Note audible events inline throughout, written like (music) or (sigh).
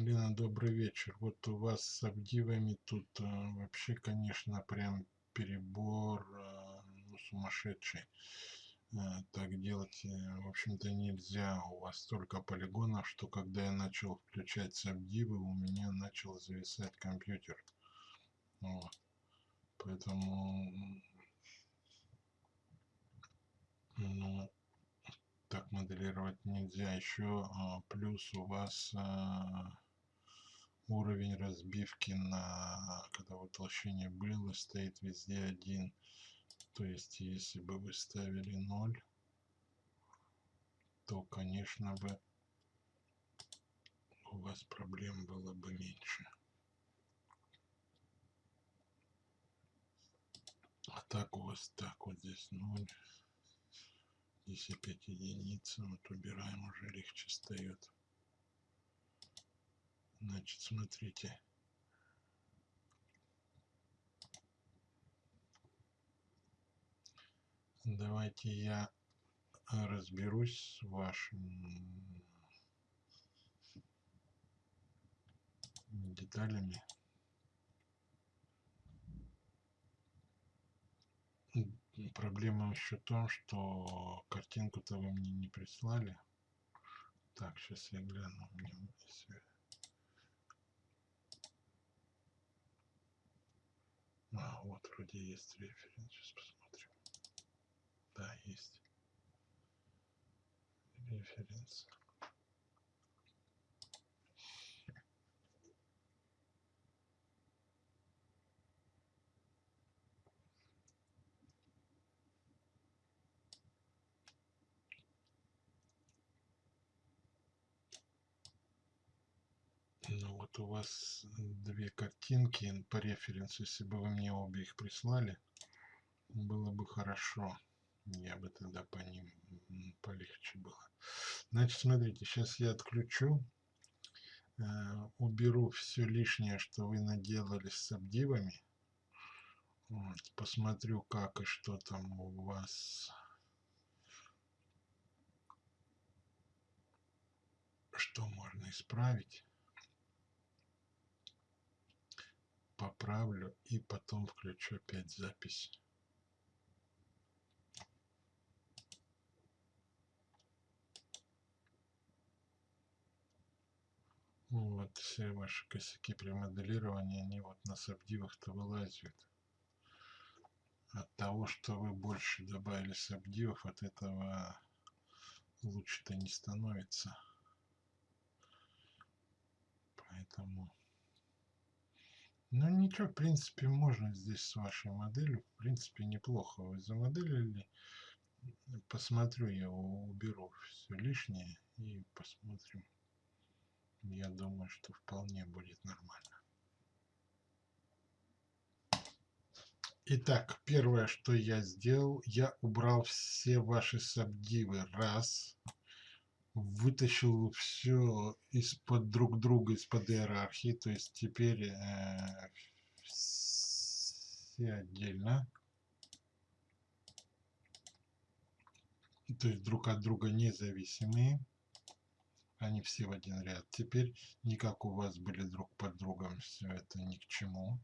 Лена, добрый вечер. Вот у вас с обдивами тут э, вообще, конечно, прям перебор э, ну, сумасшедший. Э, так делать, в общем-то, нельзя. У вас столько полигонов, что когда я начал включать сабдивы, у меня начал зависать компьютер. Вот. Поэтому, ну, так моделировать нельзя. Еще а, плюс у вас а, уровень разбивки на когда утолщение было стоит везде один. То есть если бы вы ставили 0 то конечно бы у вас проблем было бы меньше. А так у вас так вот здесь 0 здесь опять единица вот убираем уже легче встает Значит, смотрите. Давайте я разберусь с вашими деталями. Проблема еще в том, что картинку-то вы мне не прислали. Так, сейчас я гляну. Если А, вот вроде есть референс. Сейчас посмотрим. Да, есть. Референс. Ну вот у вас две картинки по референсу, если бы вы мне обе их прислали, было бы хорошо. Я бы тогда по ним полегче было. Значит, смотрите, сейчас я отключу, э, уберу все лишнее, что вы наделали с обдивами. Вот, посмотрю, как и что там у вас что можно исправить. Поправлю и потом включу опять запись. Вот все ваши косяки при моделировании, они вот на сабдивах-то вылазят. От того, что вы больше добавили сабдивов, от этого лучше-то не становится. Поэтому... Ну ничего, в принципе, можно здесь с вашей моделью. В принципе, неплохо вы замоделили. Посмотрю, я уберу все лишнее и посмотрим. Я думаю, что вполне будет нормально. Итак, первое, что я сделал, я убрал все ваши сабдивы. Раз. Раз вытащил все из-под друг друга, из-под иерархии, то есть теперь э, все отдельно. То есть друг от друга независимые. Они все в один ряд. Теперь не как у вас были друг под другом, все это ни к чему.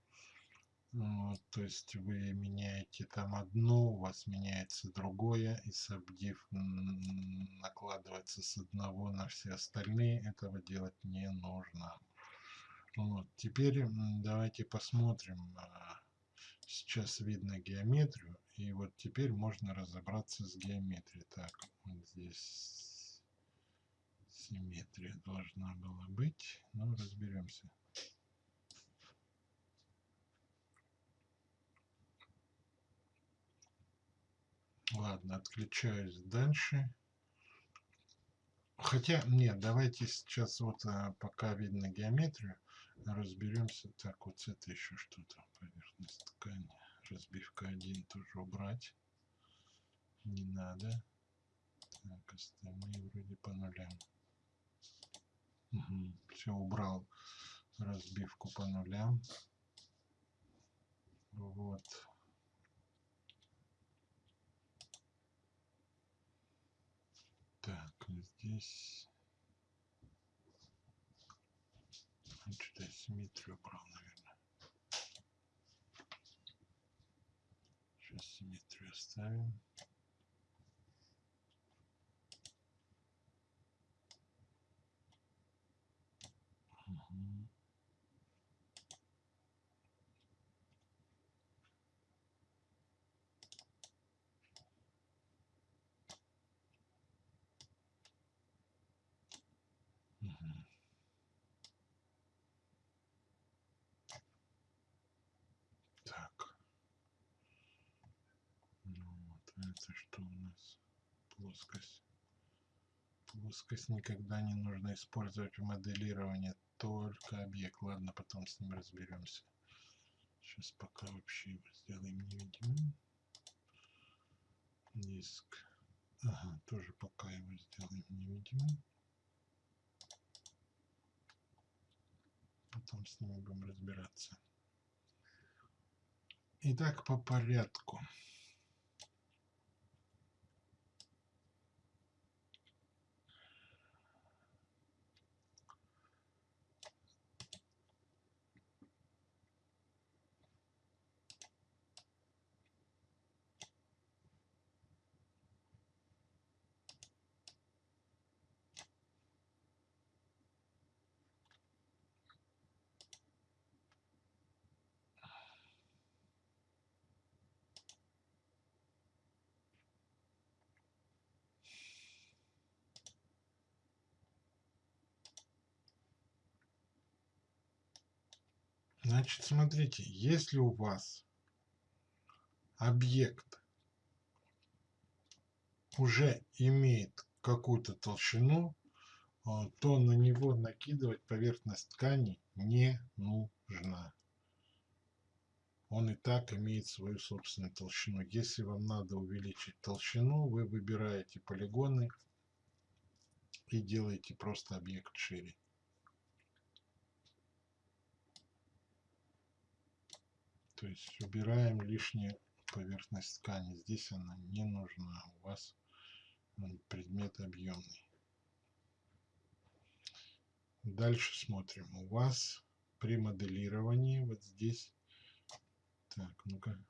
То есть вы меняете там одно, у вас меняется другое, и сабдив накладывается с одного на все остальные. Этого делать не нужно. Вот, теперь давайте посмотрим. А, сейчас видно геометрию, и вот теперь можно разобраться с геометрией. Так, вот здесь симметрия должна была быть. Ну, разберемся. Ладно, отключаюсь дальше. Хотя, нет, давайте сейчас вот а, пока видно геометрию, разберемся. Так, вот это еще что-то. Поверхность ткани. Разбивка 1 тоже убрать. Не надо. Так, остальные вроде по нулям. Угу, все, убрал разбивку по нулям. Вот. Так, здесь... симметрию убрал, наверное. Сейчас симметрию оставим. Угу. Мгм. Так. Ну вот, а это что у нас? Плоскость. Плоскость никогда не нужно использовать в моделировании, только объект. Ладно, потом с ним разберемся. Сейчас пока вообще его сделаем невидимым. Диск. Ага, тоже пока его сделаем невидимым. Потом с ними будем разбираться. Итак, по порядку. Значит, смотрите, если у вас объект уже имеет какую-то толщину, а, то на него накидывать поверхность ткани не нужно. Он и так имеет свою собственную толщину. Если вам надо увеличить толщину, вы выбираете полигоны и делаете просто объект шире. То есть убираем лишнюю поверхность ткани. Здесь она не нужна. У вас предмет объемный. Дальше смотрим. У вас при моделировании вот здесь. Так, ну-ка.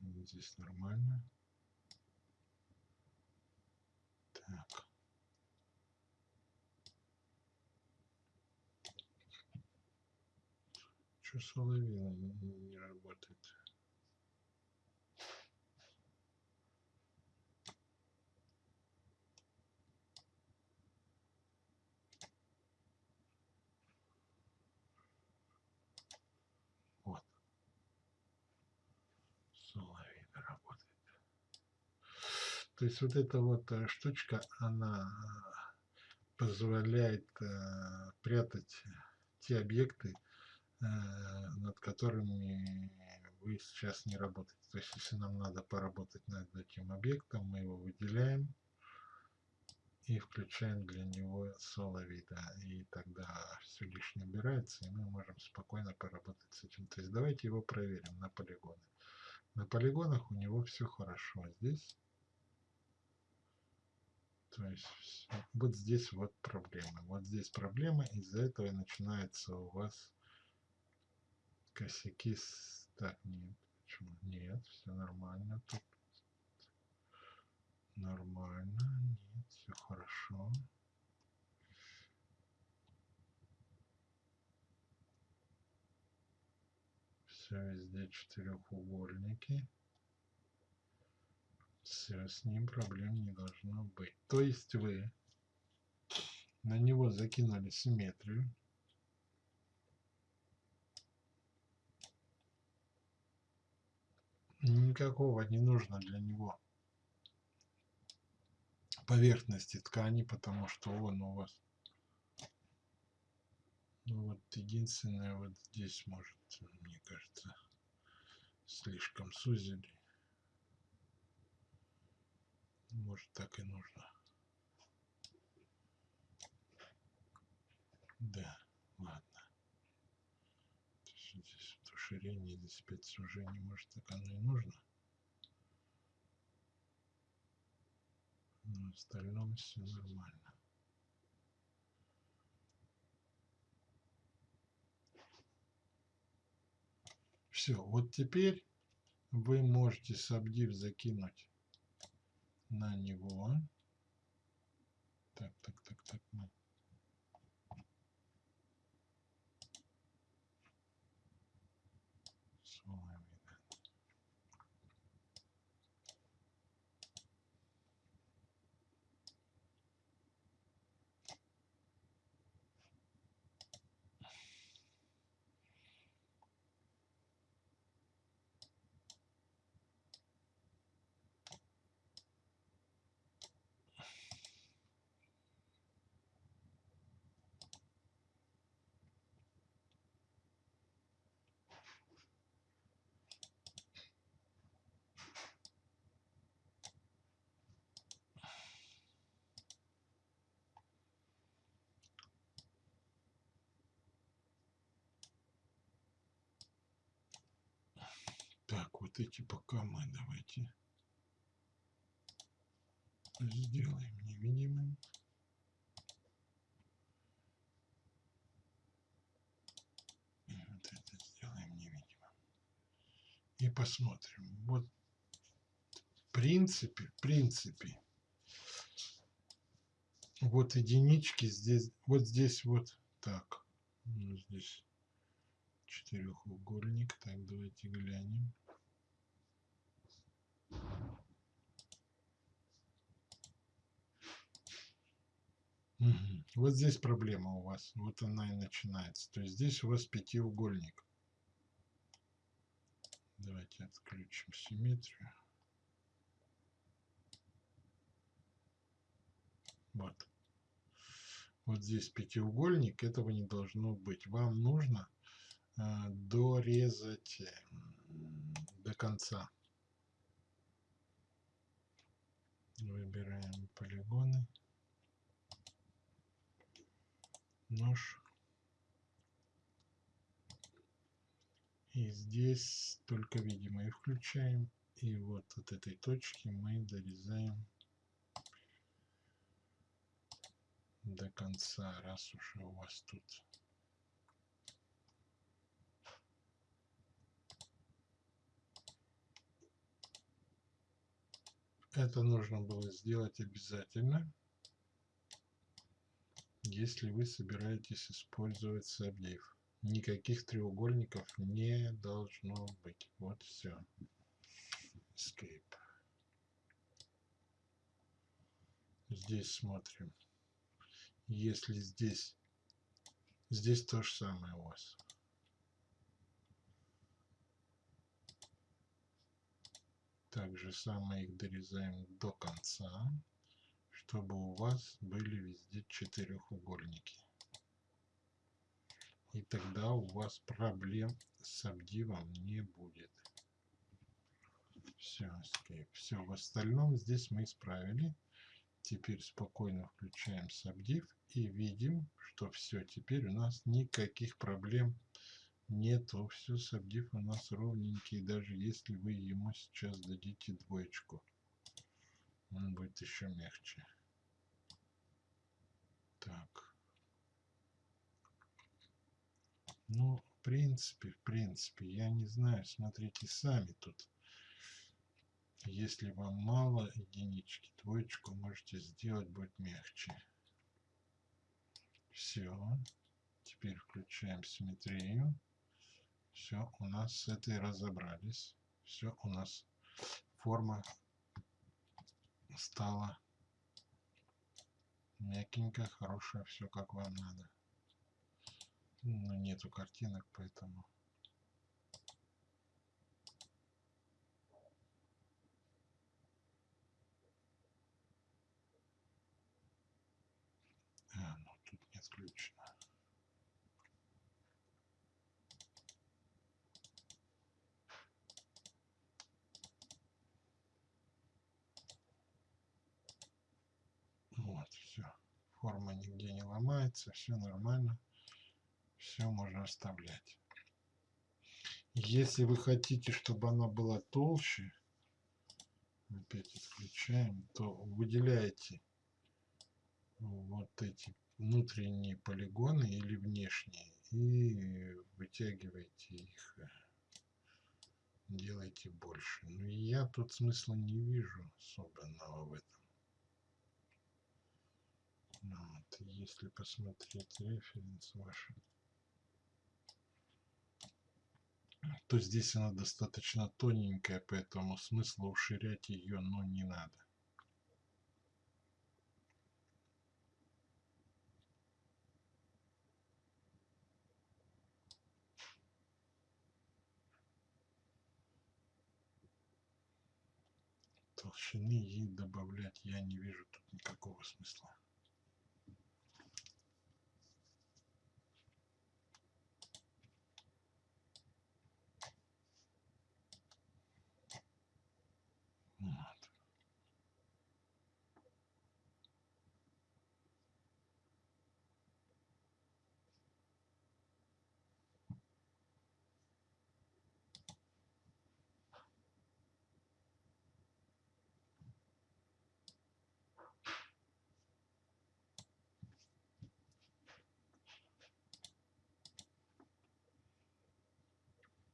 Здесь нормально. Так. Что соловина не, не работает? Вот. Соловина работает. То есть вот эта вот э, штучка, она позволяет э, прятать те объекты, э, над которыми вы сейчас не работаете. То есть если нам надо поработать над этим объектом, мы его выделяем и включаем для него соло вида. И тогда все лишнее убирается, и мы можем спокойно поработать с этим. То есть давайте его проверим на полигоны. На полигонах у него все хорошо. Здесь то есть вот здесь вот проблема. Вот здесь проблема, из-за этого начинается у вас косяки с... Так, нет, почему? Нет, все нормально тут. Нормально, нет, все хорошо. Все везде четырехугольники. Все, с ним проблем не должно быть. То есть вы на него закинули симметрию. Никакого не нужно для него поверхности ткани, потому что он у вас ну вот единственное вот здесь может, мне кажется, слишком сузили. Может так и нужно. Да, ладно. Здесь здесь 5 сужений, может так оно и нужно. Но в остальном все нормально. Все, вот теперь вы можете сабдив закинуть на него. Так, так, так, так. Мы Так, вот эти пока мы давайте сделаем невидимым. И вот это сделаем невидимым. И посмотрим. Вот в принципе, в принципе, вот единички здесь, вот здесь вот так. Ну, здесь четырехугольник. Так, давайте глянем. Угу. Вот здесь проблема у вас. Вот она и начинается. То есть здесь у вас пятиугольник. Давайте отключим симметрию. Вот. Вот здесь пятиугольник. Этого не должно быть. Вам нужно э, дорезать э, до конца. Выбираем полигоны. Нож. И здесь только видимые включаем. И вот от этой точки мы дорезаем до конца, раз уже у вас тут Это нужно было сделать обязательно, если вы собираетесь использовать сабдив. Никаких треугольников не должно быть. Вот все. Escape. Здесь смотрим. Если здесь, здесь то же самое у вас. Также самое их дорезаем до конца, чтобы у вас были везде четырехугольники. И тогда у вас проблем с обдивом не будет. Все, escape. Все, в остальном здесь мы исправили. Теперь спокойно включаем сабдив и видим, что все, теперь у нас никаких проблем нету, все сабдив у нас ровненький, даже если вы ему сейчас дадите двоечку, он будет еще мягче. Так. Ну, в принципе, в принципе, я не знаю, смотрите сами тут. Если вам мало единички, двоечку можете сделать, будет мягче. Все. Теперь включаем симметрию. Все, у нас с этой разобрались. Все, у нас форма стала мягенькая, хорошая, все как вам надо. Но нету картинок, поэтому... А, ну тут не отключено. форма нигде не ломается, все нормально, все можно оставлять. Если вы хотите, чтобы она была толще, опять отключаем, то выделяете вот эти внутренние полигоны или внешние и вытягиваете их делайте больше. Ну и я тут смысла не вижу особенного в этом. Ну если посмотреть референс ваши, то здесь она достаточно тоненькая, поэтому смысла уширять ее, ну, не надо. толщины ей добавлять я не вижу тут никакого смысла. Вот.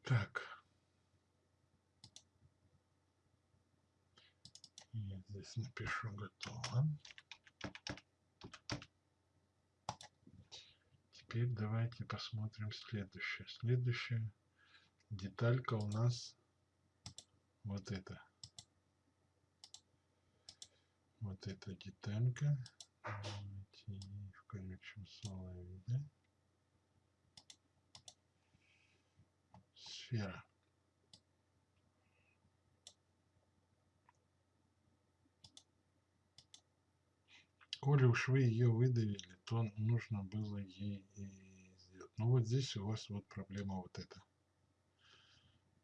Так. Я здесь напишу готово. Теперь давайте посмотрим следующее. Следующая деталька у нас вот это. Вот эта деталька. Давайте включим слоя вида. Сфера. Коли уж вы ее выдавили, то нужно было ей и сделать. Ну вот здесь у вас вот проблема вот эта.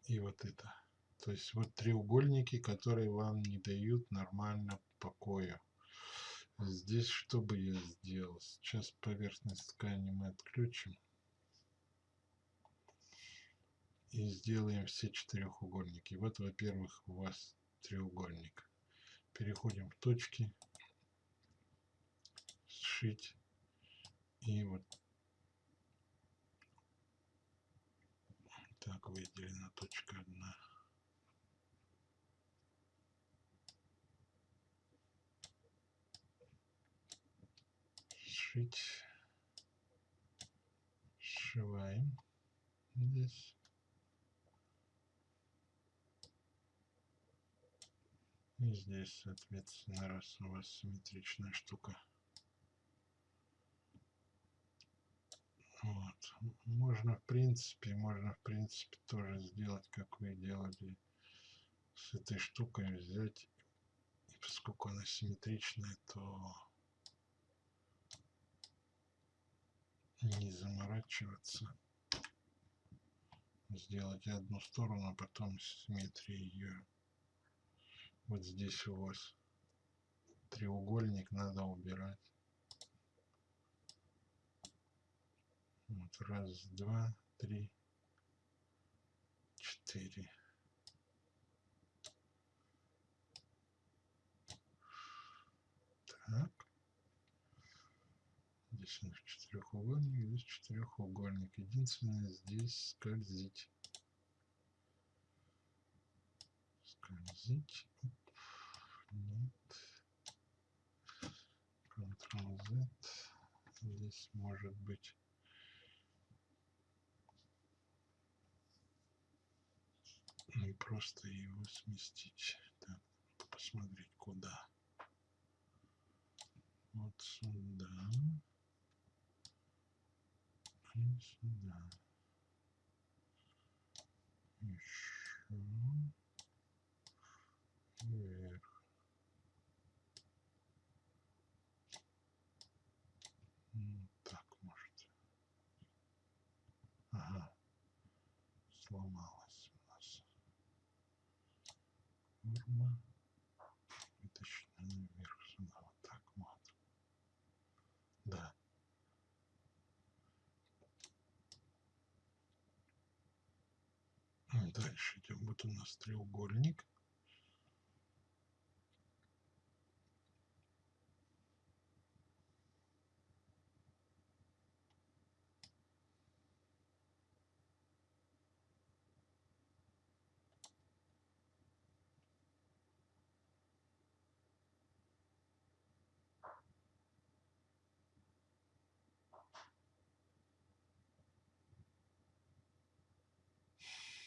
И вот это. То есть вот треугольники, которые вам не дают нормально покоя. Здесь что бы я сделал? Сейчас поверхность ткани мы отключим. И сделаем все четырехугольники. Вот, во-первых, у вас треугольник. Переходим в точки сшить и вот так выделена точка одна. Сшить сшиваем здесь. И здесь соответственно раз у вас симметричная штука Вот. Можно, в принципе, можно, в принципе, тоже сделать, как вы делали с этой штукой, взять, и поскольку она симметричная, то не заморачиваться, сделать одну сторону, а потом симметрия ее. Вот здесь у вас треугольник надо убирать. Вот раз, два, три, четыре. Так. Здесь у нас четырехугольник, здесь четырехугольник. Единственное, здесь скользить. Скользить. Нет. Ctrl-Z. Здесь может быть ну, просто его сместить. Так, посмотреть куда. Вот сюда. И сюда. Еще. Вверх. Ну, так может. Ага. Сломал форма вытащена наверх сюда вот так вот. Да. Дальше идем вот у нас треугольник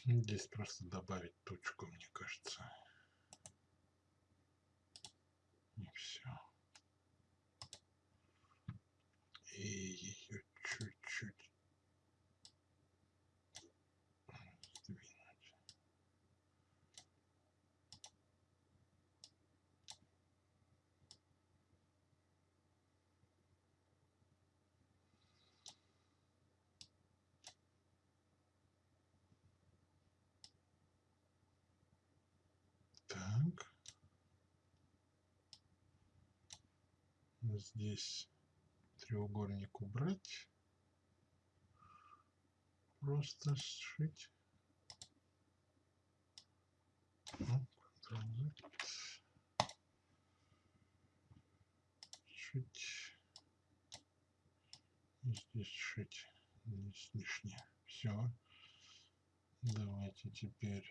Здесь просто добавить точку, мне кажется. И все. И ее чуть-чуть сдвинуть. Так. Здесь треугольник убрать. Просто сшить. Ну. Сшить. И здесь сшить. Здесь лишнее. Все. Давайте теперь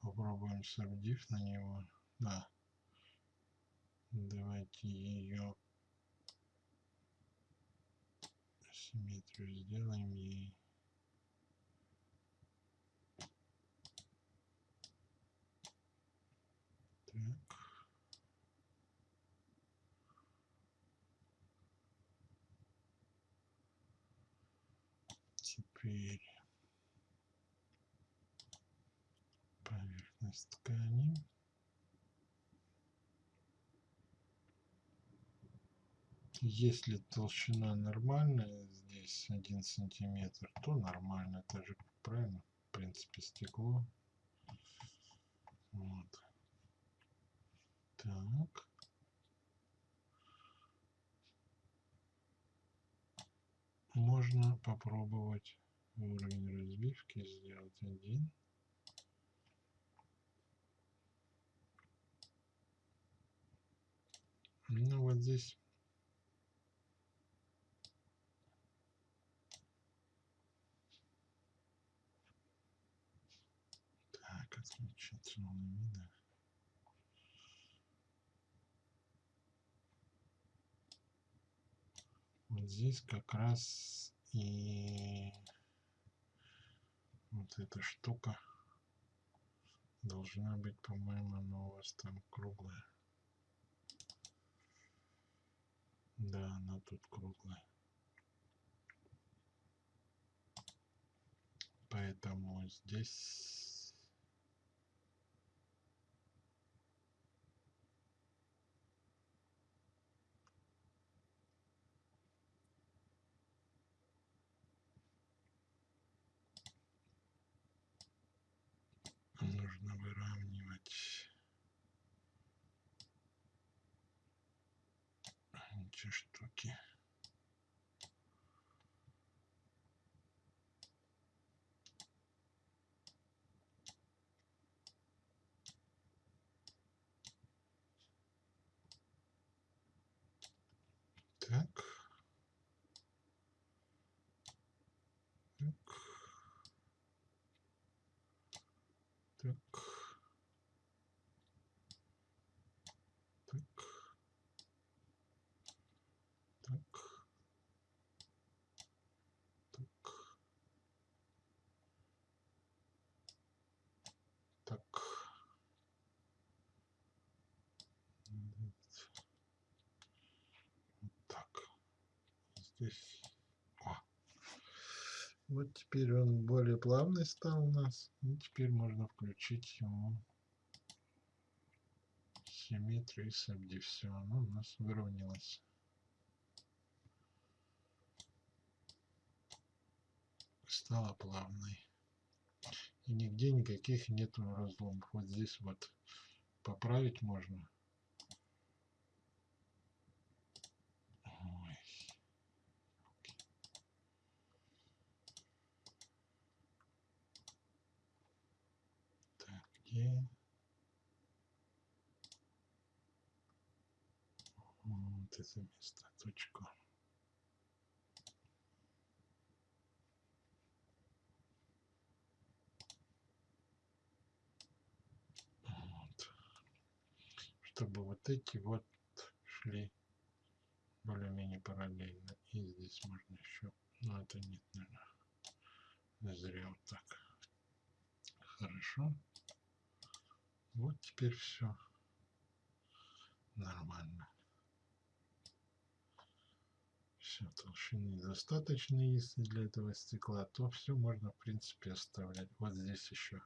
попробуем сабдив на него. Да. Давайте ее симметрию сделаем ей. Так. Теперь поверхность ткани. Если толщина нормальная, здесь один сантиметр, то нормально. Это же правильно, в принципе, стекло. Вот. Так. Можно попробовать уровень разбивки сделать один. Ну вот здесь Так, отключить зону вида. Вот здесь как раз и вот эта штука должна быть, по-моему, она у вас там круглая. Да, она тут круглая. Поэтому здесь нужно выравнивать эти штуки. Так. Так. Так. Так. Так. Так. Так. Вот так. Здесь. О. Вот теперь он более плавный стал у нас. И теперь можно включить ему симметрию и сабди. Все, оно у нас выровнялось. Стало плавной. И нигде никаких нету разломов. Вот здесь вот поправить можно. Ой. Где? Вот это место, точку. Вот. Чтобы вот эти вот шли более-менее параллельно. И здесь можно еще, но это нет, наверное. Зря вот так. Хорошо. Вот теперь все нормально. Все, толщины достаточно, если для этого стекла, то все можно в принципе оставлять. Вот здесь еще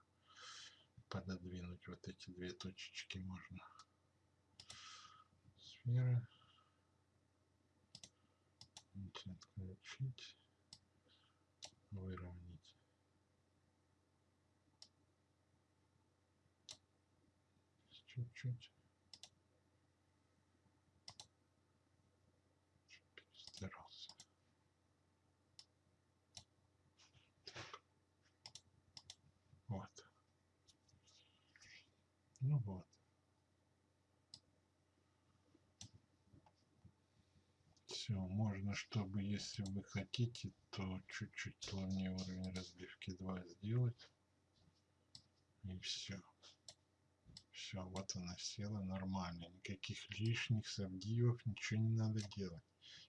пододвинуть вот эти две точечки можно. Сферы. Отключить. Выровнять. Чуть-чуть. Перестарался. Так. Вот. Ну вот. Все, можно, чтобы, если вы хотите, то чуть-чуть плавнее уровень разбивки 2 сделать. И все. Все, вот она села нормально. Никаких лишних сабдивов, ничего не надо делать.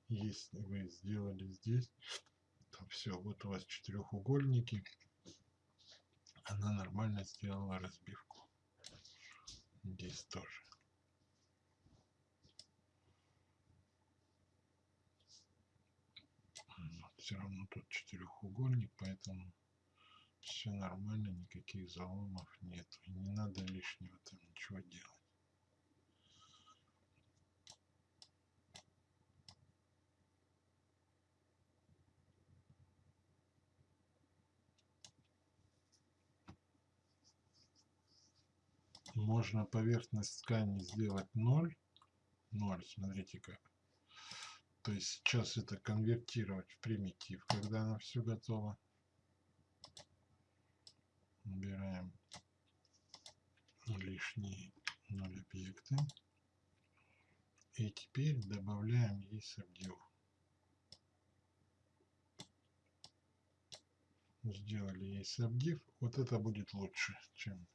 Если вы сделали здесь, то все, вот у вас четырехугольники. Она нормально сделала разбивку. Здесь тоже. Все равно тут четырехугольник, поэтому все нормально, никаких заломов нет. Не надо лишнего там ничего делать. Можно поверхность ткани сделать 0. 0, смотрите как. То есть сейчас это конвертировать в примитив, когда она все готова. Убираем лишние 0 объекты. И теперь добавляем ей сабдив. Сделали ей сабдив. Вот это будет лучше, чем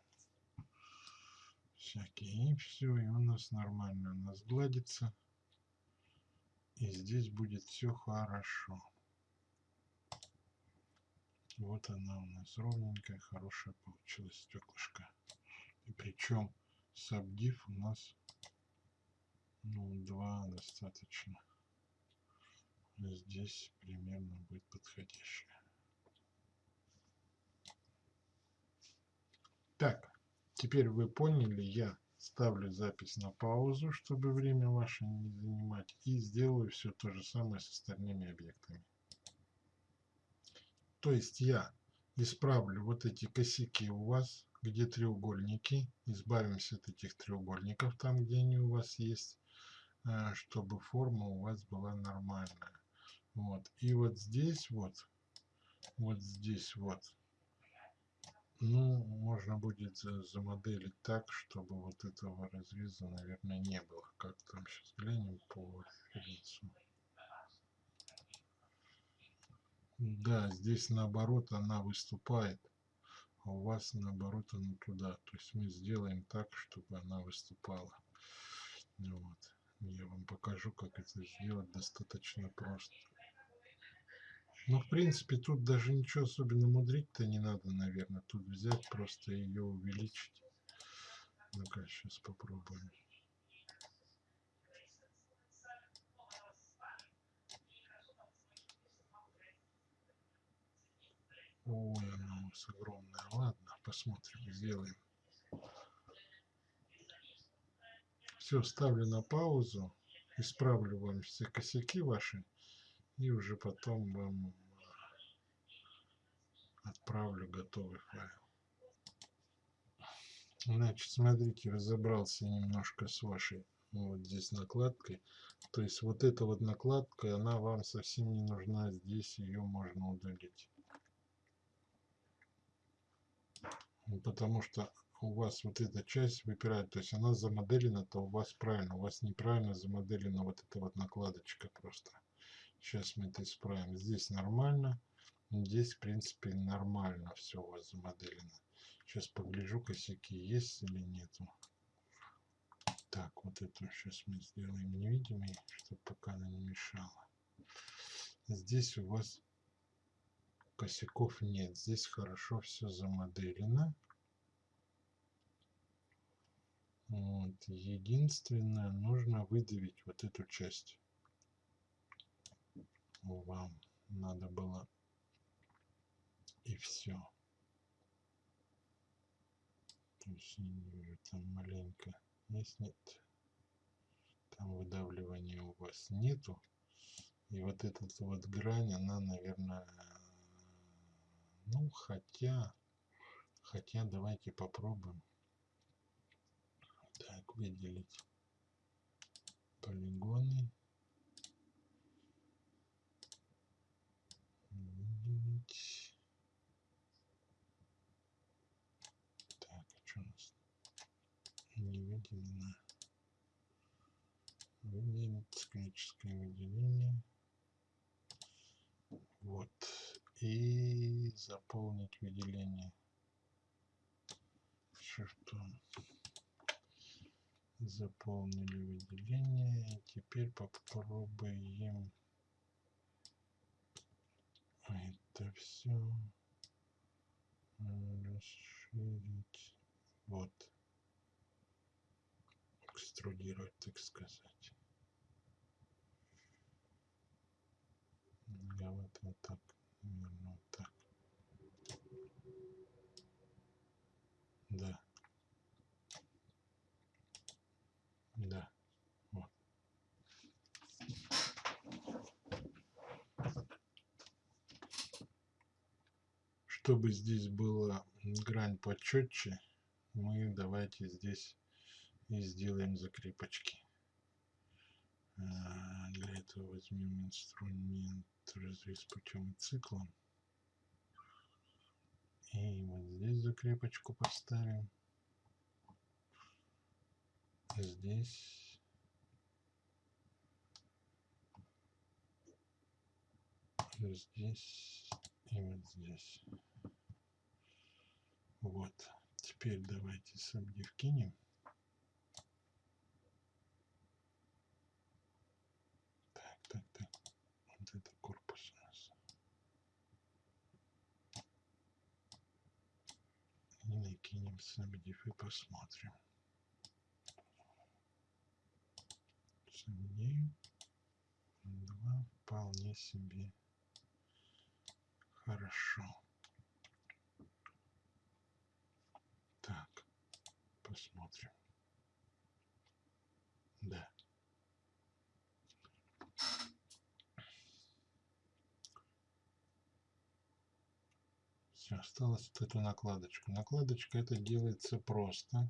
всякие. И все, и у нас нормально. У нас гладится. И здесь будет все хорошо. Вот она у нас ровненькая, хорошая получилась стеклышко. И причем сабдив у нас ну, два достаточно. Здесь примерно будет подходящее. Так, теперь вы поняли, я ставлю запись на паузу, чтобы время ваше не занимать. И сделаю все то же самое с остальными объектами. То есть я исправлю вот эти косяки у вас, где треугольники. Избавимся от этих треугольников там, где они у вас есть, э, чтобы форма у вас была нормальная. Вот. И вот здесь вот, вот здесь вот, ну, можно будет замоделить так, чтобы вот этого разреза, наверное, не было. Как там сейчас глянем по референсу. Да, здесь наоборот она выступает, а у вас наоборот она туда. То есть мы сделаем так, чтобы она выступала. Вот. Я вам покажу, как это сделать достаточно просто. Ну, в принципе, тут даже ничего особенно мудрить-то не надо, наверное. Тут взять, просто ее увеличить. Ну-ка, сейчас попробуем. Ой, она у нас огромная. Ладно, посмотрим, сделаем. Все, ставлю на паузу. Исправлю вам все косяки ваши и уже потом вам отправлю готовый файл. Значит, смотрите, разобрался немножко с вашей вот здесь накладкой. То есть вот эта вот накладка, она вам совсем не нужна. Здесь ее можно удалить. Потому что у вас вот эта часть выпирает. То есть она замоделена, то у вас правильно. У вас неправильно замоделена вот эта вот накладочка просто. Сейчас мы это исправим. Здесь нормально. Здесь, в принципе, нормально все у вас замоделено. Сейчас погляжу, косяки есть или нету. Так, вот эту сейчас мы сделаем невидимой, чтобы пока она не мешала. Здесь у вас Косяков нет. Здесь хорошо все замоделено. Вот. Единственное, нужно выдавить вот эту часть. Вам надо было и все. То есть не вижу, там маленько есть, нет. Там выдавливания у вас нету. И вот эта вот грань, она, наверное, ну, хотя, хотя давайте попробуем. Так, выделить полигоны. Выделить. Так, а что у нас не выделено? Выделить склерическое выделение. Вот. И заполнить выделение шрифтом заполнили выделение. Теперь попробуем это все расширить. Вот. Экструдировать, так сказать. Я вот, вот так, так. Да. Да. Вот. Чтобы здесь была грань почетче, мы давайте здесь и сделаем закрепочки. А, для этого возьмем инструмент развес путем и циклом. И вот здесь закрепочку поставим. Здесь. Здесь и вот здесь. Вот. Теперь давайте сабдив кинем так так так вот это корпус у нас и накинем сабдив и посмотрим дней два вполне себе хорошо. Так, посмотрим. Да. Все, осталось вот эту накладочку. Накладочка это делается просто.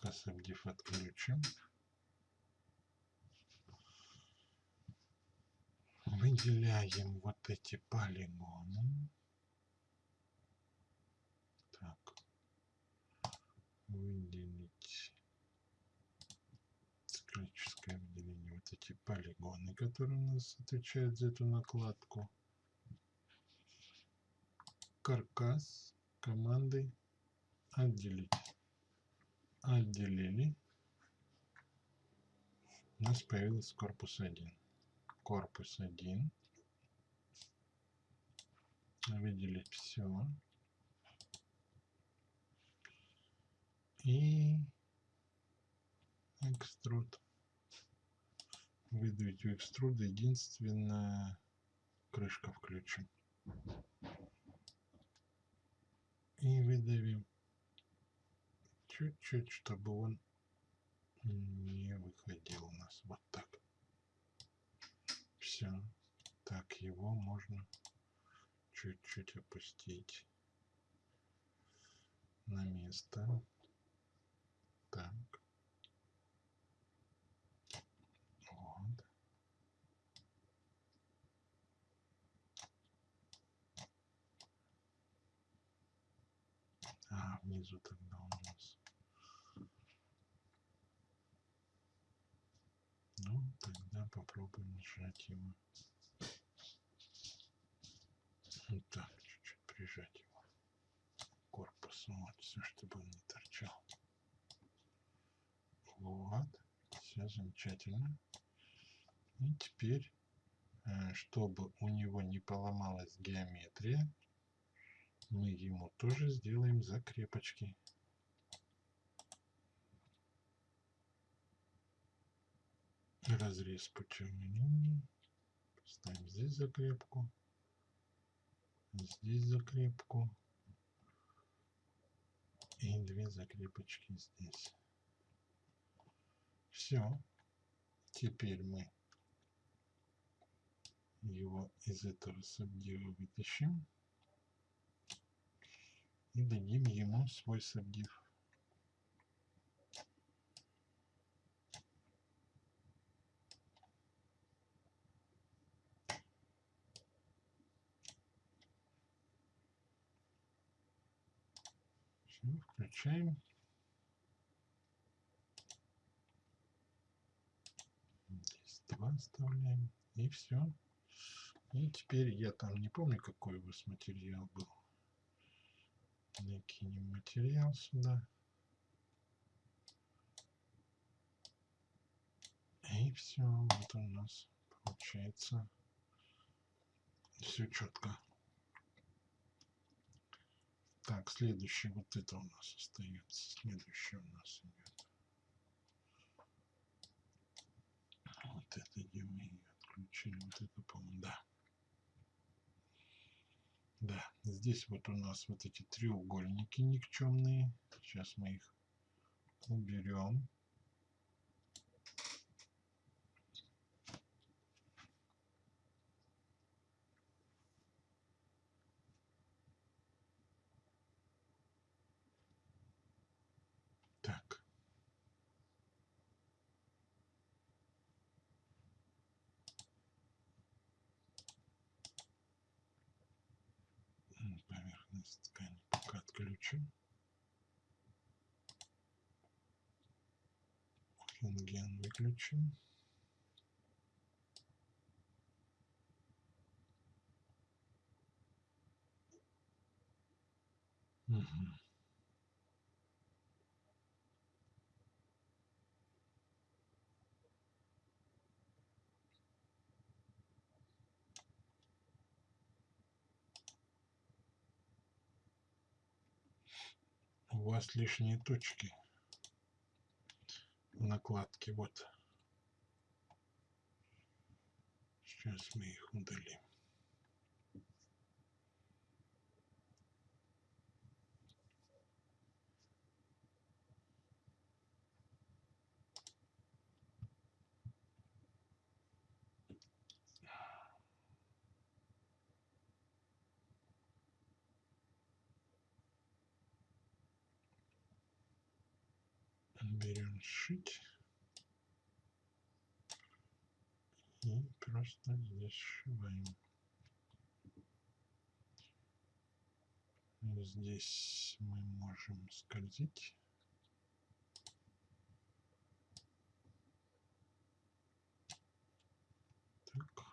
Касабдив отключим. выделяем вот эти полигоны. Так, выделить циклическое выделение, вот эти полигоны, которые у нас отвечают за эту накладку. Каркас командой отделить. Отделили. У нас появился корпус 1 корпус 1. Выделить все. И экструд. Выдавить у экструда единственная крышка включим. И выдавим чуть-чуть, чтобы он не выходил у нас вот так все. Так, его можно чуть-чуть опустить на место. Так. Вот. Внизу тогда у нас Ну, тогда попробуем нажать его. Вот так, чуть-чуть прижать его к корпусу. Вот, все, чтобы он не торчал. Вот, все замечательно. И теперь э, чтобы у него не поломалась геометрия, мы ему тоже сделаем закрепочки. Разрез путем линии. Ставим здесь закрепку. Здесь закрепку. И две закрепочки здесь. Все. Теперь мы его из этого сабдива вытащим и дадим ему свой сабдив. Включаем. Здесь два оставляем. И все. И теперь я там не помню, какой у вас материал был. Накинем материал сюда. И все, вот у нас получается все четко. Так, следующий вот это у нас остается. Следующий у нас идет. Вот это где мы ее отключили. Вот это, по-моему, да. Да, здесь вот у нас вот эти треугольники никчемные. Сейчас мы их уберем. Так. Поверхность ткани пока отключим. Выключим. Угу. у вас лишние точки в накладке вот сейчас мы их удалим берем сшить и просто здесь сшиваем. Здесь мы можем скользить. Так.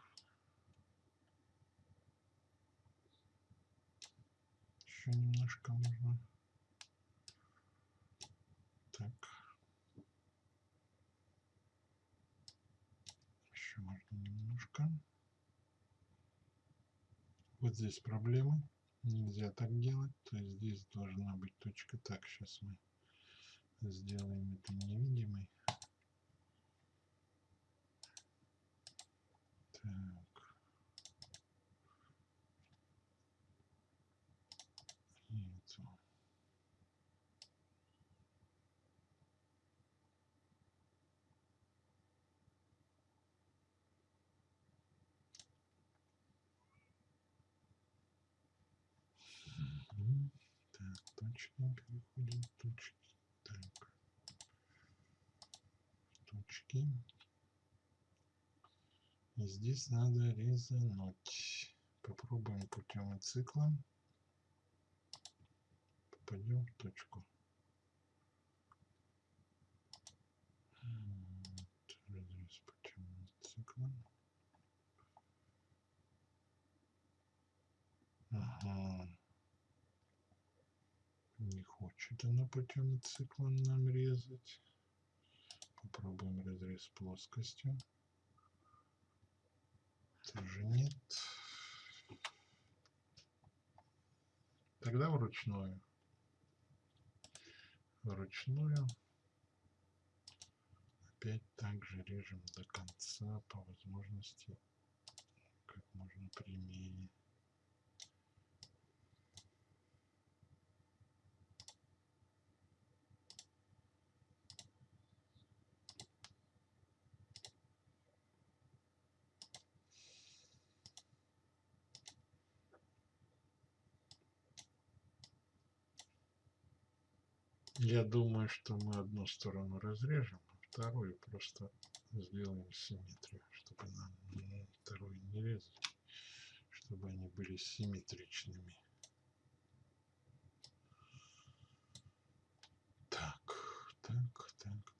Еще немножко можно. Так. еще можно немножко. Вот здесь проблема. Нельзя так делать. То есть здесь должна быть точка. Так, сейчас мы сделаем это невидимой. Так. И эту. Так, точки переходим в точки. Так. Точки. И здесь надо резануть. Попробуем путем цикла. Попадем в точку путем цикла. Ага. Не хочет она путем цикла нам резать. Попробуем разрез плоскостью. тоже нет. Тогда вручную. Вручную. Опять также режем до конца по возможности как можно прямее. Я думаю, что мы одну сторону разрежем, а вторую просто сделаем симметрию, чтобы нам вторую не резать, чтобы они были симметричными. Так, так, так,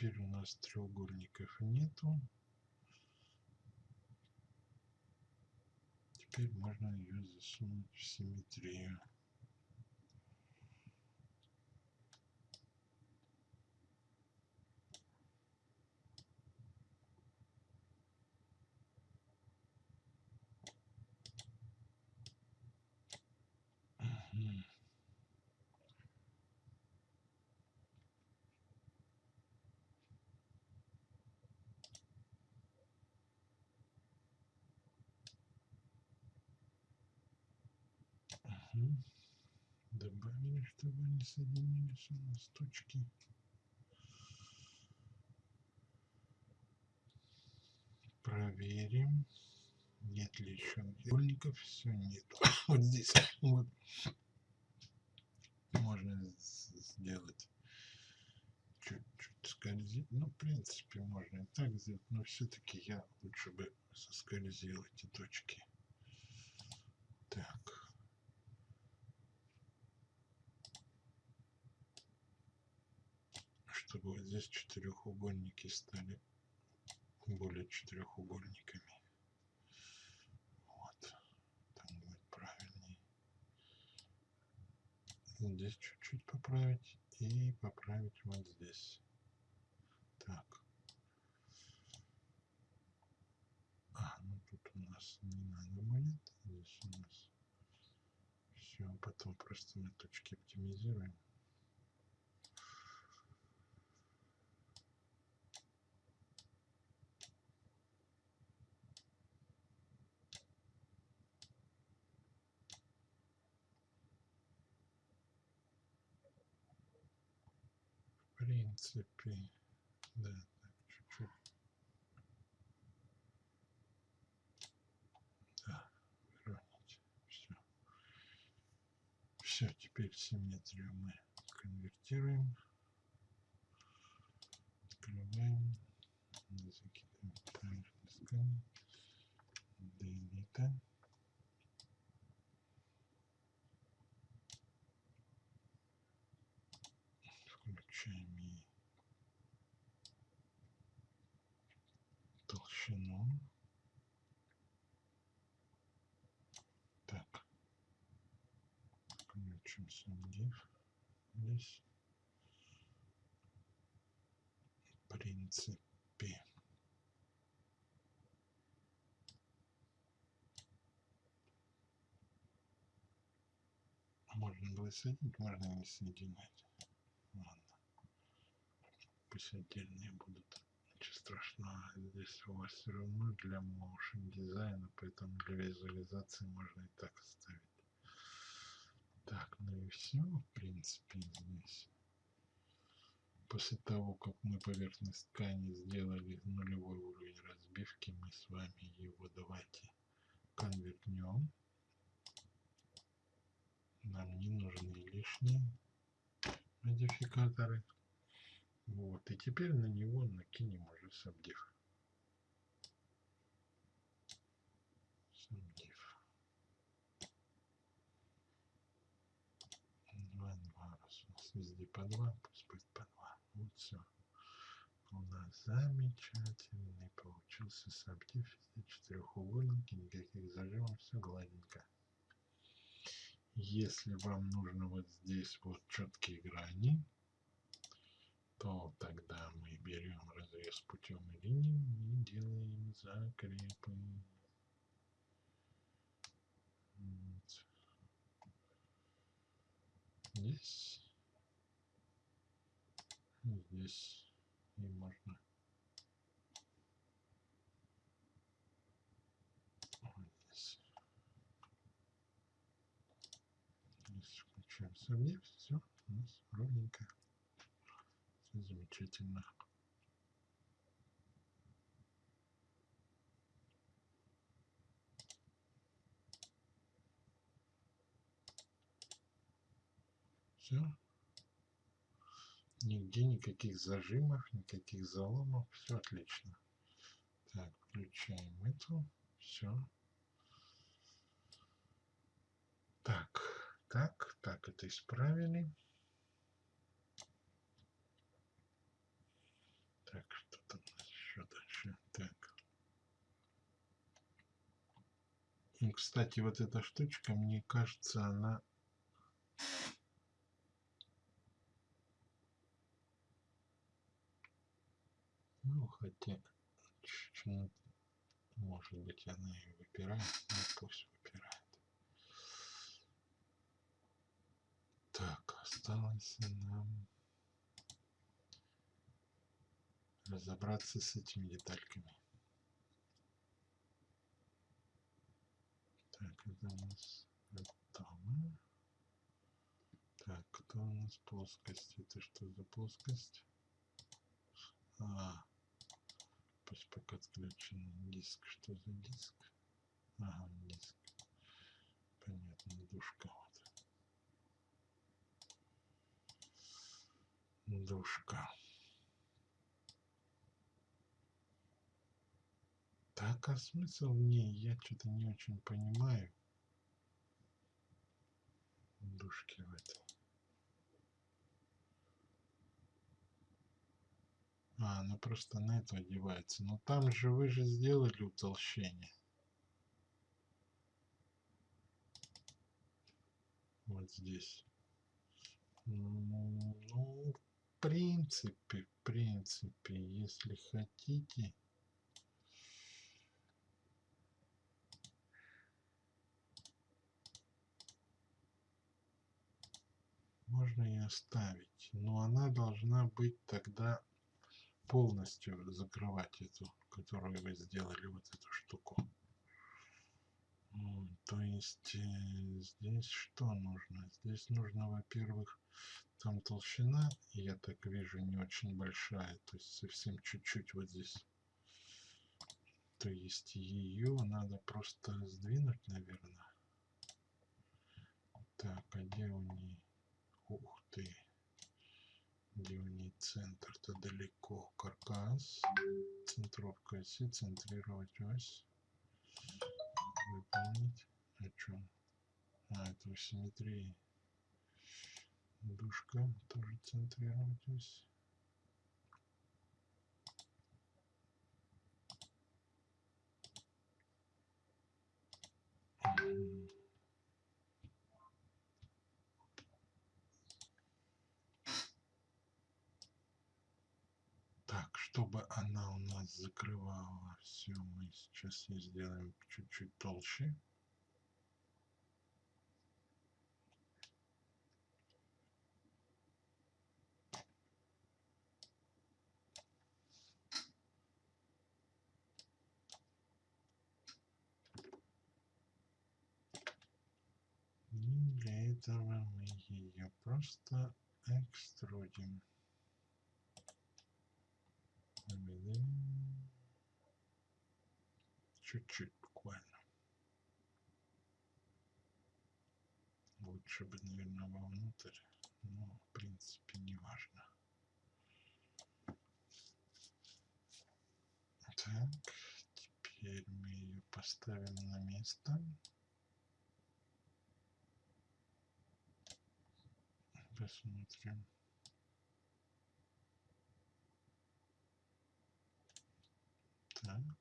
теперь у нас треугольников нету. Теперь можно ее засунуть в симметрию. Чтобы они соединились у нас точки. Проверим. Нет ли еще треугольников? Все, нет. (coughs) Вот здесь вот можно сделать чуть-чуть скользить. Ну, в принципе, можно и так сделать, но все-таки я лучше бы соскользил эти точки. Так. Чтобы вот здесь четырехугольники стали более четырехугольниками. Вот. Там будет правильнее. Здесь чуть-чуть поправить и поправить вот здесь. Так. А, ну тут у нас не надо будет. Здесь у нас все. Потом просто мы точки оптимизируем. Принципе, да, чуть-чуть. Да, выровнять. Все. Все, теперь симметрию мы конвертируем. Открываем. Закидываем поверхность. Делита. включаем и толщину. Так, включим div здесь. В принципе, можно было соединить, можно не соединять. Ладно. Пусть отдельные будут. Страшного. Здесь у вас все равно для motion дизайна, поэтому для визуализации можно и так оставить. Так, ну и все, в принципе, здесь. После того, как мы поверхность ткани сделали нулевой уровень разбивки, мы с вами его давайте конвертнем. Нам не нужны лишние модификаторы. Вот, и теперь на него накинем уже сабдив. Сабдив. 2, 2, раз у нас везде по 2, пусть будет по 2. Вот все. У нас замечательный получился сабдив. Везде четырехугольники, никаких зажимов, все гладенько. Если вам нужно вот здесь вот четкие грани, то тогда мы берем разрез путем линии и делаем закрепы. Здесь. Здесь. И можно Включаем сомнев, все у нас ровненько. Замечательно. Все. Нигде никаких зажимов, никаких заломов. Все отлично. Так, включаем эту. Все. Так, так, так, это исправили. Так, что там еще дальше? Так. И, кстати, вот эта штучка, мне кажется, она Ну, хотя, может быть, она и выпирает, но пусть выпирает. Так, осталось нам разобраться с этими детальками. Так, это у нас готово. Так, кто у нас плоскость? Это что за плоскость? А, пусть пока отключен диск. Что за диск? Ага, диск. Понятно, душка вот. Душка. Так, а смысл в ней? Я что-то не очень понимаю. Душки в этой. А, ну просто на это одевается. Но там же вы же сделали утолщение. Вот здесь. Ну, в принципе, в принципе, если хотите... Можно и оставить. Но она должна быть тогда полностью закрывать эту, которую вы сделали, вот эту штуку. То есть э, здесь что нужно? Здесь нужно, во-первых, там толщина, я так вижу, не очень большая, то есть совсем чуть-чуть вот здесь. То есть ее надо просто сдвинуть, наверное. Так, а где у нее? Ух ты нее центр-то далеко. Каркас, центровка оси, центрировать ось, выполнить. О чем? А, это у симметрии. Душка тоже центрировать ось. Mm-hmm. Чтобы она у нас закрывала все, мы сейчас ей сделаем чуть-чуть толще. И для этого мы ее просто экструдим. Чуть-чуть буквально. Лучше бы, наверное, вовнутрь, но в принципе не важно. Так, теперь мы ее поставим на место. Посмотрим. Так.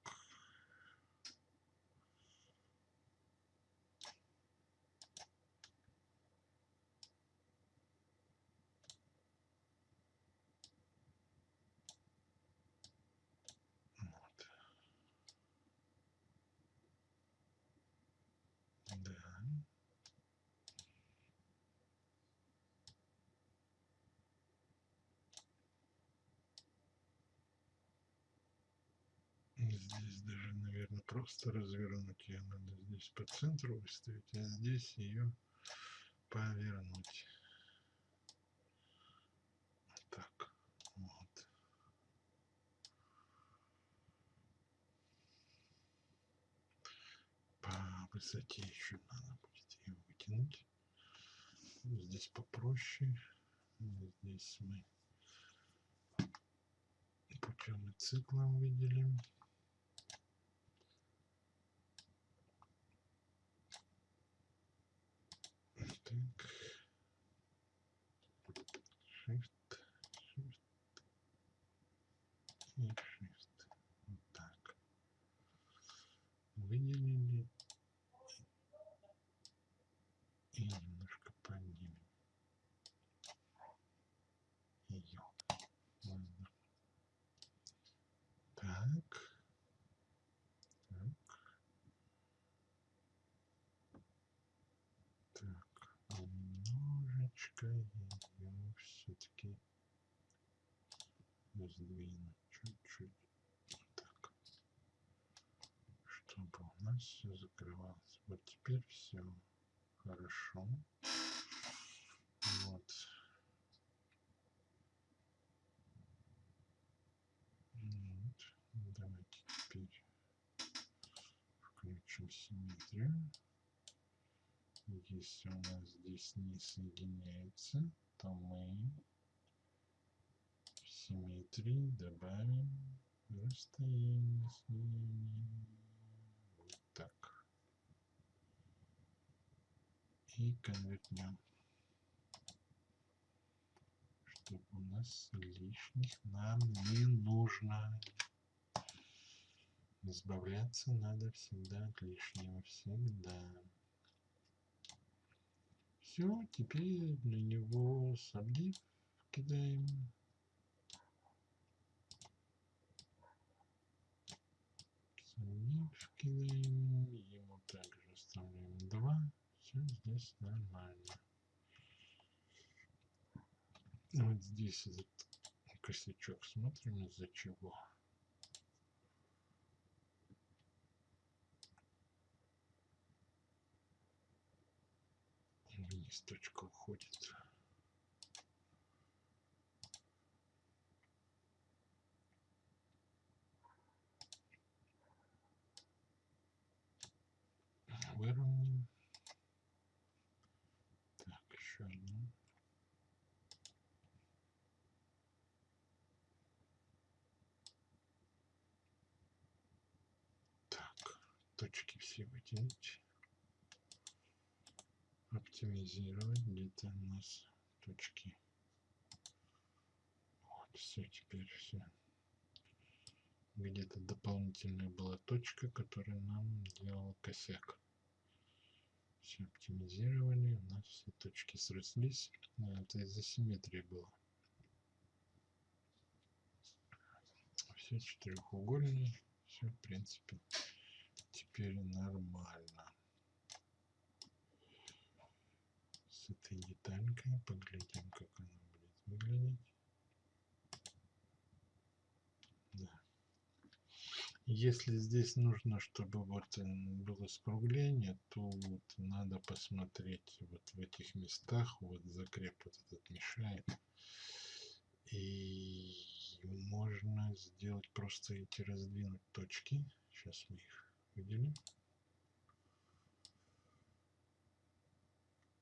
Вот. Да. Здесь даже, наверное, просто развернуть ее надо здесь по центру выставить, а здесь ее повернуть. Так, вот. По высоте еще надо будет ее вытянуть. Здесь попроще. Здесь мы путем и циклом выделим. Так. Shift, Shift и Shift. Вот так. Выделили и немножко поднимем ее. Ладно. Так. Так. Так. Немножечко ее все-таки сдвину чуть-чуть. Вот так. Чтобы у нас все закрывалось. Вот теперь все хорошо. Вот. Вот. Давайте теперь включим симметрию. Если у нас здесь не соединяется, то мы в симметрии добавим расстояние. Вот И конвертнем. Чтобы у нас лишних нам не нужно. Избавляться надо всегда от лишнего. Всегда. Все, теперь на него сабдив кидаем. Сабдив кидаем. Ему также оставляем 2. Все здесь нормально. Вот здесь этот косячок смотрим из-за чего. Вниз точка уходит. Выровняем. Так, еще одну. Так, точки все вытянуть. Оптимизировать где-то у нас точки. Вот все теперь все где-то дополнительная была точка которая нам делала косяк. Все оптимизировали у нас все точки срослись. Это из-за симметрии было. Все четырехугольные все в принципе теперь нормально. С этой деталькой поглядим как она будет выглядеть. Да. если здесь нужно чтобы вот было скругление то вот надо посмотреть вот в этих местах вот закреп вот этот мешает. И можно сделать просто эти раздвинуть точки. Сейчас мы их выделим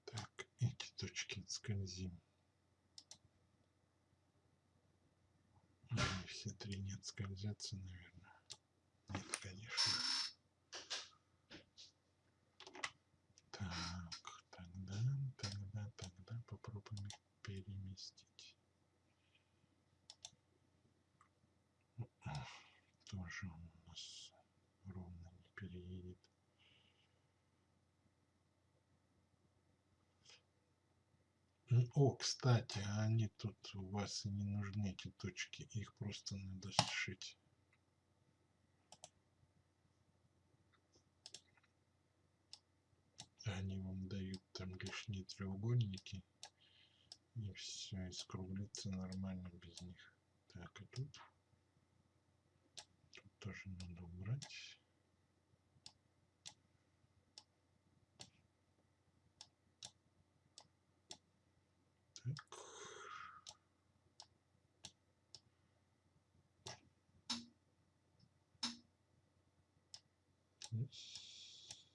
так эти точки скользим. Они все три не отскользятся наверное нет конечно так тогда тогда тогда попробуем их переместить тоже у нас О, кстати, а они тут у вас не нужны, эти точки. Их просто надо сшить. Они вам дают там лишние треугольники. И все, и скруглится нормально без них. Так, и тут. Тут тоже надо убрать. Так. Здесь.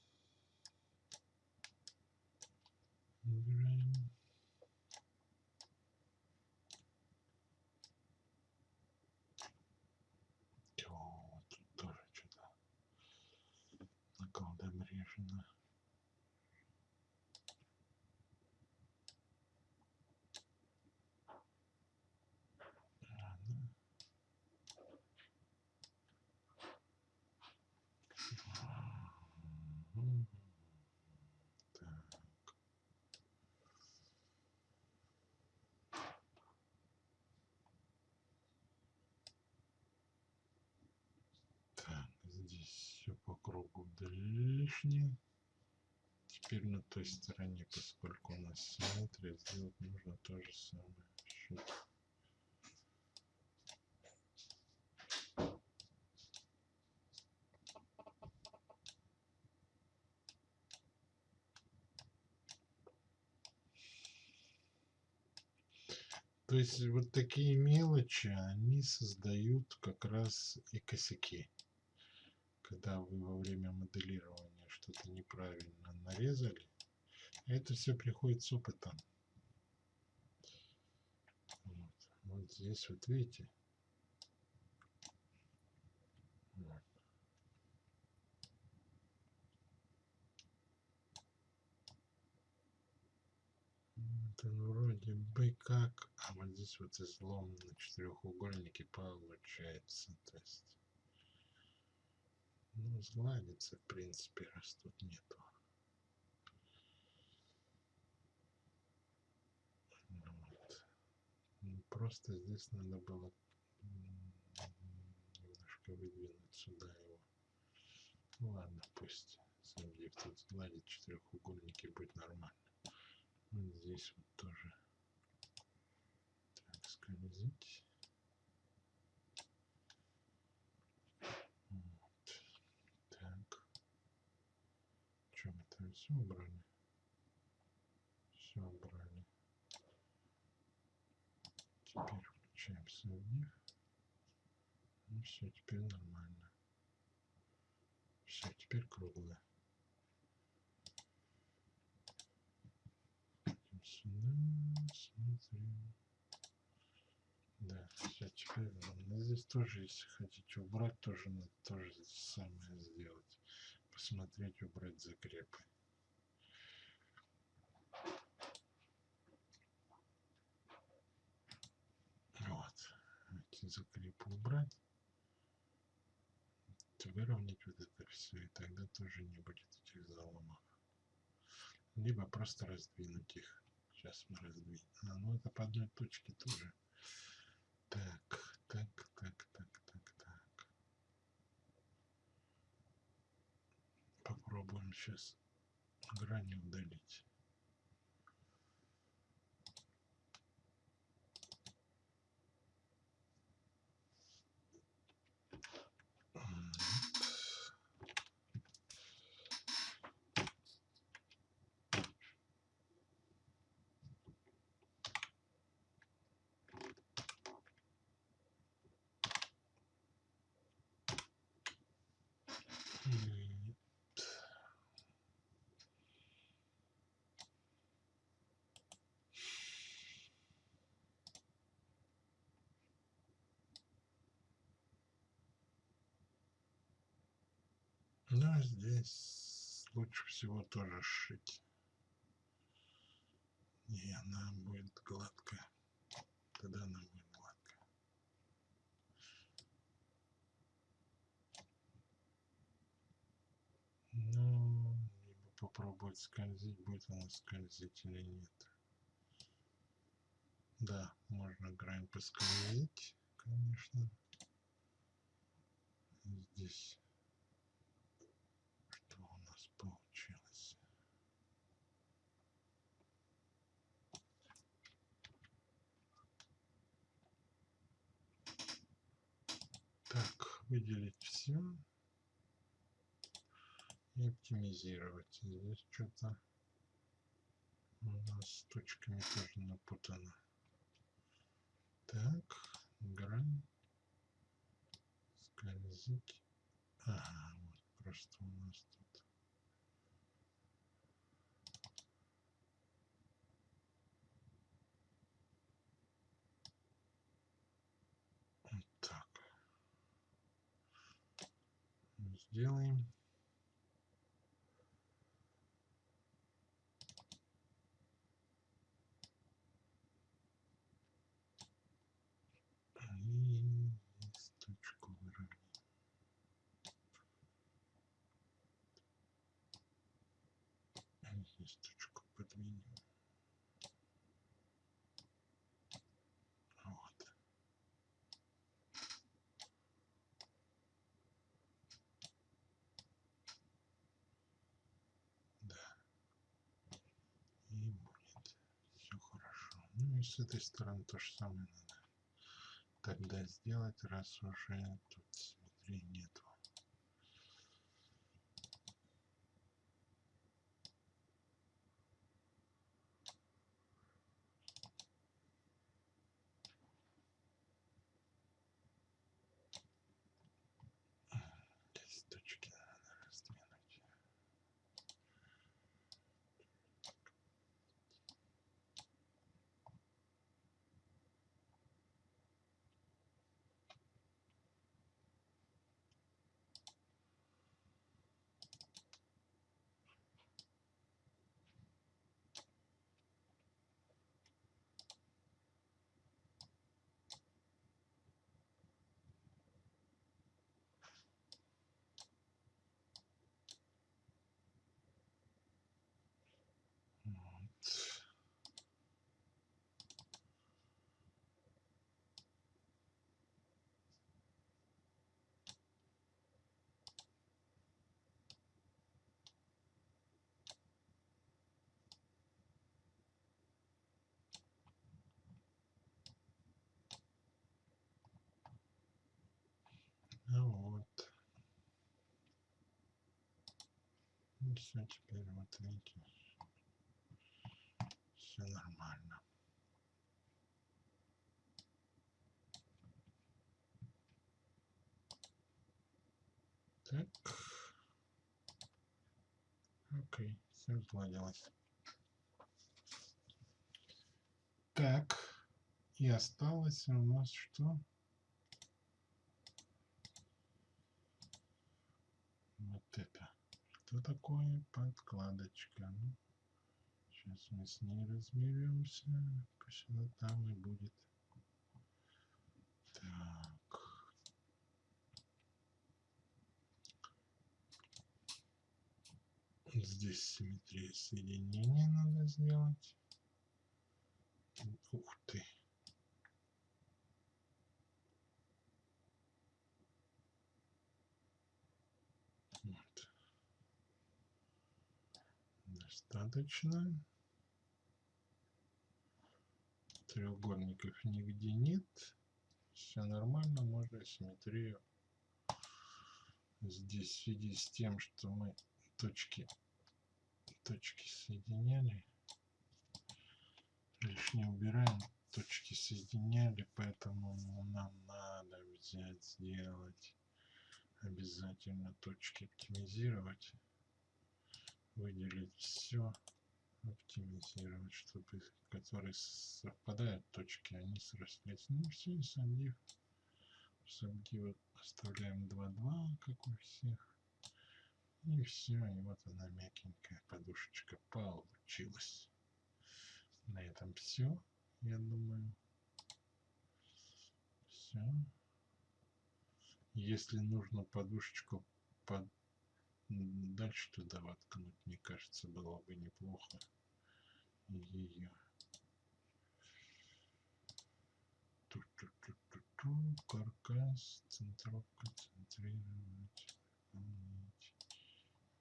Убираем. О, тут тоже что-то наколдом режено. Ладно. Мгм. Так. Так, здесь все по кругу лишнее. Теперь на той стороне, поскольку у нас симметрия, сделать нужно то же самое. Счет. То есть вот такие мелочи, они создают как раз и косяки. Когда вы во время моделирования что-то неправильно нарезали, это все приходит с опытом. Вот, вот здесь вот видите. Вот. Вот он вроде бы как, а вот здесь вот излом на четырехугольнике получается. То есть, ну, сгладится, в принципе, раз тут нету. Вот. Ну, Просто здесь надо было немножко выдвинуть сюда его. Ну ладно, пусть Сергеев тут сгладит четырехугольники, будет нормально. Вот здесь вот тоже так скользить. Вот. Так. Что мы там все убрали? Все убрали. Теперь включаем сравнив. Ну все, теперь нормально. Все, теперь круглое. Идем сюда, смотрим. Да, все, теперь ровно. Здесь тоже, если хотите убрать, тоже надо тоже самое сделать. Посмотреть, убрать закрепы. Вот. Эти закрепы убрать. Выровнять вот это все, и тогда тоже не будет этих заломов. Либо просто раздвинуть их. Сейчас мы раздвинем. А, ну это по одной точке тоже. Так, так, так, так, так, так. Попробуем сейчас грани удалить. М, м, Ну, а здесь лучше всего тоже сшить. И она будет гладкая. Тогда она будет гладкая. Ну, либо попробовать скользить, будет она скользить или нет. Да, можно грань поскользить, конечно. Здесь что у нас получилось? Так, выделить все и оптимизировать. Здесь что-то у нас с точками тоже напутано. Так, грань, скользить. Ага, вот просто у нас тут. Вот так. Сделаем. Кисточку подвинем. Вот. Да. И будет все хорошо. Ну и с этой стороны то же самое надо тогда сделать, раз уже тут симметрии нету. Ну вот. И все, теперь вот видите, все нормально. Так. Окей, все сладилось. Так, и осталось у нас что? Вот это. Что такое подкладочка? Ну, сейчас мы с ней разберемся. Пусть она там и будет. Так. Здесь симметрия соединения надо сделать. Ух ты. Вот. Достаточно. Треугольников нигде нет. Все нормально, можно симметрию здесь в связи с тем, что мы точки точки соединяли лишнее убираем точки соединяли поэтому нам надо взять сделать обязательно точки оптимизировать выделить все оптимизировать чтобы которые совпадают точки они срослись. Ну все и сабдив сабдив оставляем 2 2 как у всех. И все и вот она мягенькая подушечка получилась. На этом все я думаю. Все если нужно подушечку под дальше туда воткнуть мне кажется было бы неплохо ее Ту-ту-ту-ту-ту. Каркас, центровка, центрировать.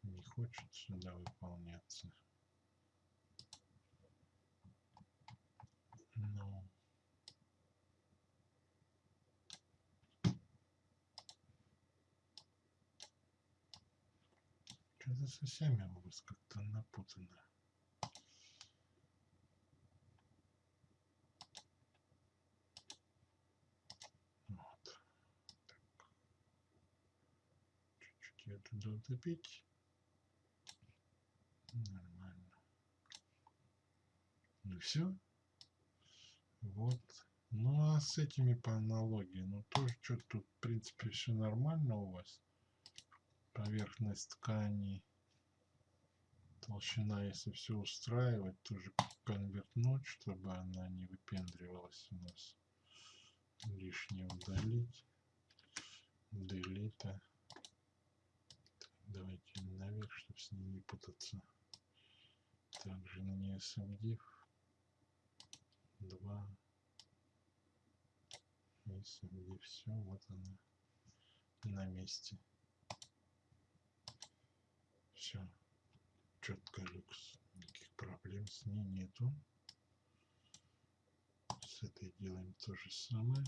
Не хочет сюда выполняться. Ну. Что-то со всеми у вас как-то напутано. Вот. Чуть-чуть ее туда утопить. Нормально. Ну все. Вот. Ну а с этими по аналогии, ну тоже что-то тут, в принципе, все нормально у вас. Поверхность ткани, толщина, если все устраивать, тоже конвертнуть, чтобы она не выпендривалась у нас. Лишнее удалить. Делита. Давайте наверх, чтобы с ней не путаться. Также на нее SMDIV. 2. SMDIV. Все, вот она на месте. Все. Четко люкс. Никаких проблем с ней нету. С этой делаем то же самое.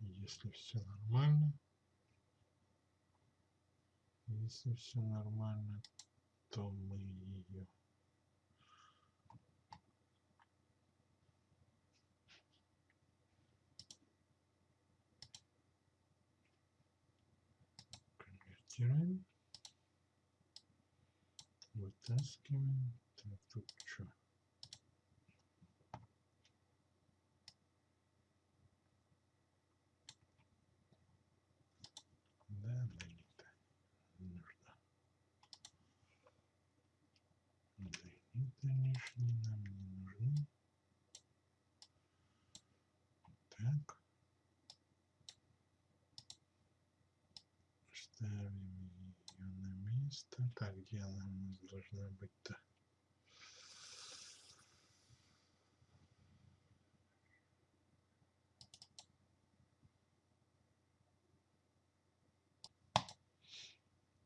Если все нормально. Если все нормально, то мы ее конвертируем. Вытаскиваем. Так, тут что? Да, не нужно. Делита лишние нам не нужны. Так. Ставим ее на место. Так, где она у нас должна быть-то?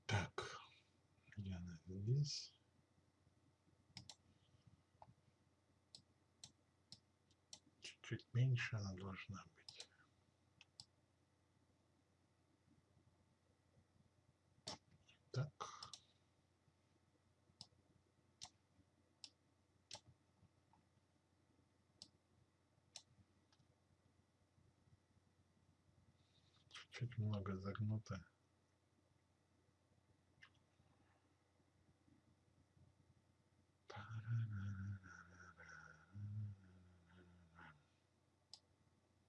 Так, где она здесь? Чуть-чуть меньше она должна быть. Так. Чуть-чуть много загнуто.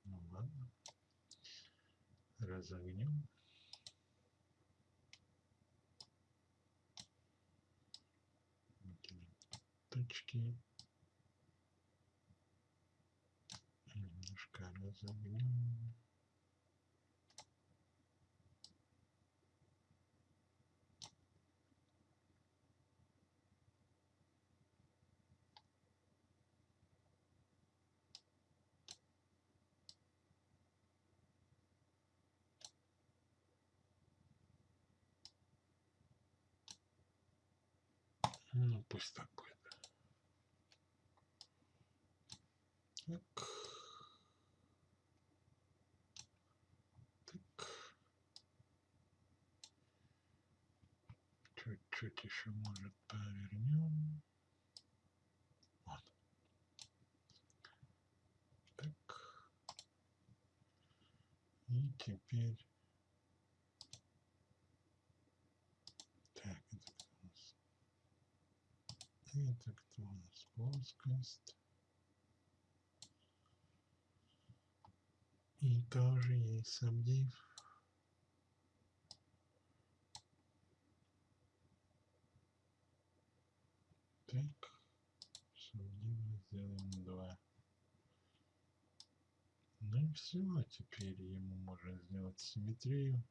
Ну ладно. Разогнем. Точки. Немножко разогнем. Ну, пусть так будет. Так. Так. Чуть-чуть еще, может, повернем. Вот. Так. И теперь... Так, это кто у нас? Это кто у нас? Плоскость. И тоже есть сабдив. Так. Сабдива сделаем два. Ну и все, теперь ему можно сделать симметрию.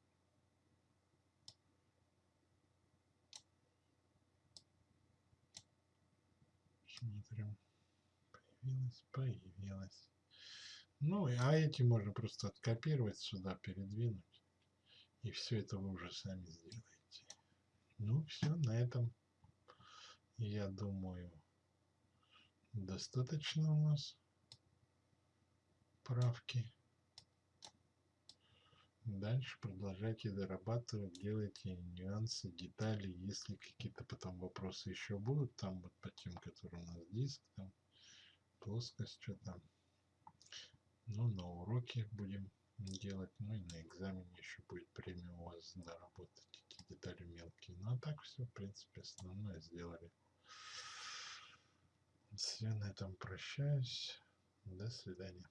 Смотрим. Появилась, появилась. Ну, а эти можно просто откопировать сюда, передвинуть. И все это вы уже сами сделаете. Ну, все, на этом, я думаю, достаточно у нас правки. Дальше продолжайте дорабатывать, делайте нюансы, детали. Если какие-то потом вопросы еще будут, там вот по тем, которые у нас диск, там плоскость, что там. Ну, на уроке будем делать, ну и на экзамене еще будет время у вас доработать эти детали мелкие. Ну а так все, в принципе, основное сделали. Все, на этом прощаюсь. До свидания.